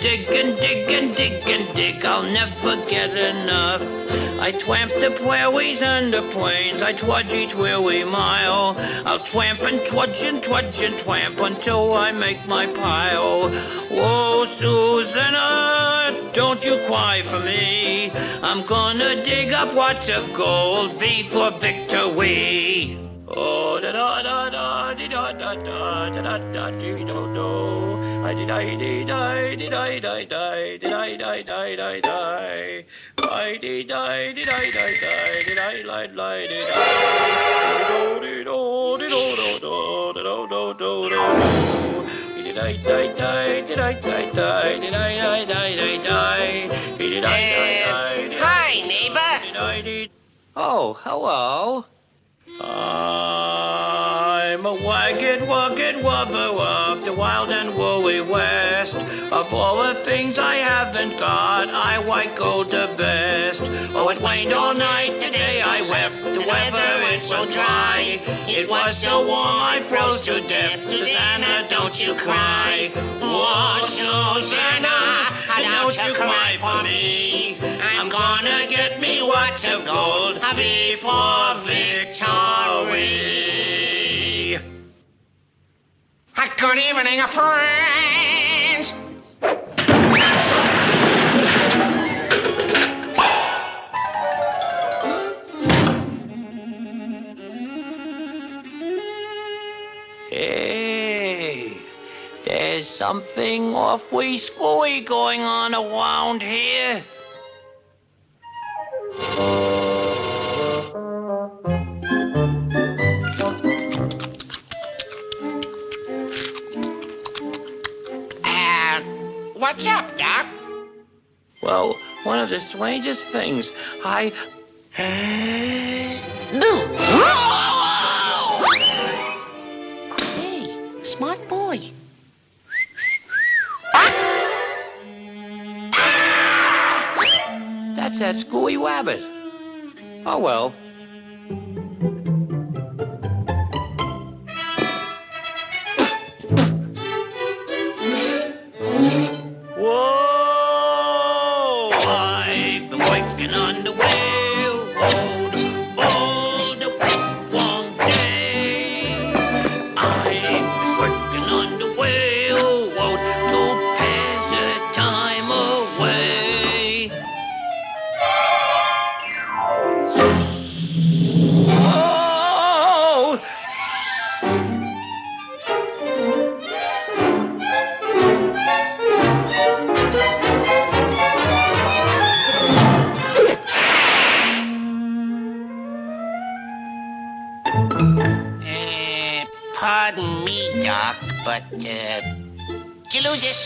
dig and dig and dig and dig. I'll never get enough. I twamp the prairies and the plains. I trudge each weary mile. I'll twamp and trudge and twudge and twamp until I make my pile. Whoa, Susanna, uh, don't you cry for me. I'm gonna dig up lots of gold. V for victory. Oh, da da da da da da da da da da dee do do. I did I did I did I die die did I die die die die. I did I did I die die did I lie lie did I. Do do do do do do do do do. Hi, neighbor. Did I did. Oh, hello. Ah. I'm a wagged, wagged wubber of the wild and woolly west. Of all the things I haven't got, I white gold the best. Oh, it rained all night today, I wept. The weather is so dry. It was so warm, I froze to death. Susanna, don't you cry. Oh, Susanna, don't you cry for me. I'm gonna get me lots of gold. V for victory. Good evening, friends. Hey, there's something awfully screwy going on around here. What's up, Doc? Well, one of the strangest things. I. do. Hey, smart boy. That's that screwy rabbit. Oh well. Doc, but, uh, did you lose it?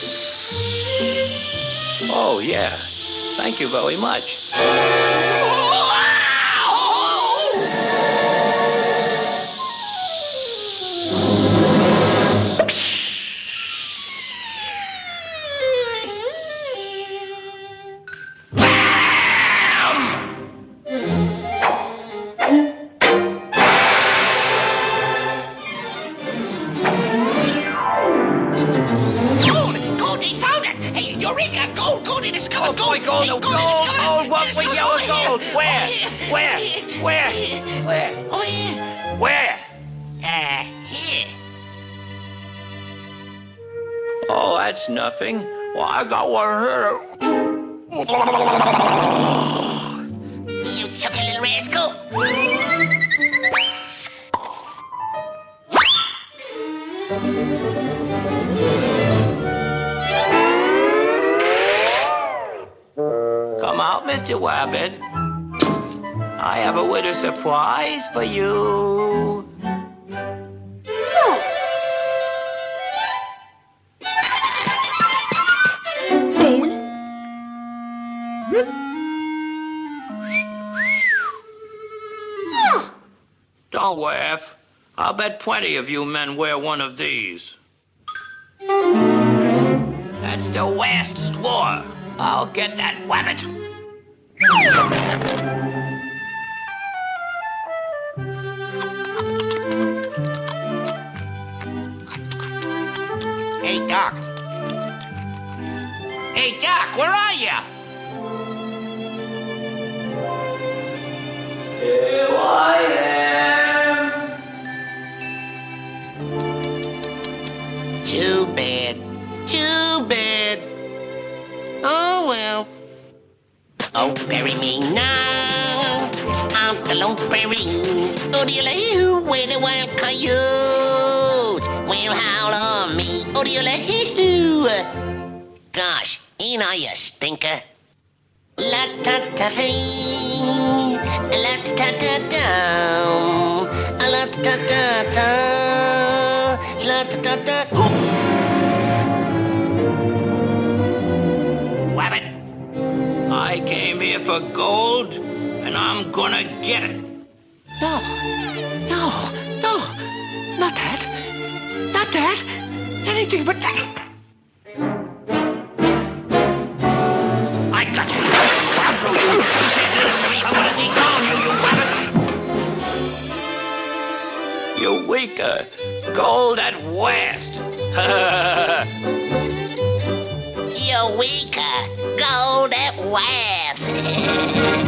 Oh, yeah. Thank you very much. we gold, gold, it is coming, oh, gold, gold, gold, gold, gold, what we gold? Where? Where? Where? Where? Over here. Where? Uh, here. Oh, that's nothing. Well, I got one here. You chuckling little rascal. Mr. Wabbit. I have a winter surprise for you. Don't laugh. I'll bet plenty of you men wear one of these. That's the last straw. I'll get that wabbit. Hey, Doc. Hey, Doc, where are you? Here I am. Too bad. Oh, bury me now. I'm the lone fairy. Odiola, where the wild coyotes will howl on me. Odiola, Gosh, ain't I a stinker? La ta ta fee, la ta ta ta la ta ta ta ta, la ta ta for gold, and I'm gonna get it. no, no, no, not that, not that, anything but that. I got you. I'll show you. You said this to me. I'm gonna dethrone you, you rabbit. You weaker. Gold at west. You're weaker, gold at west.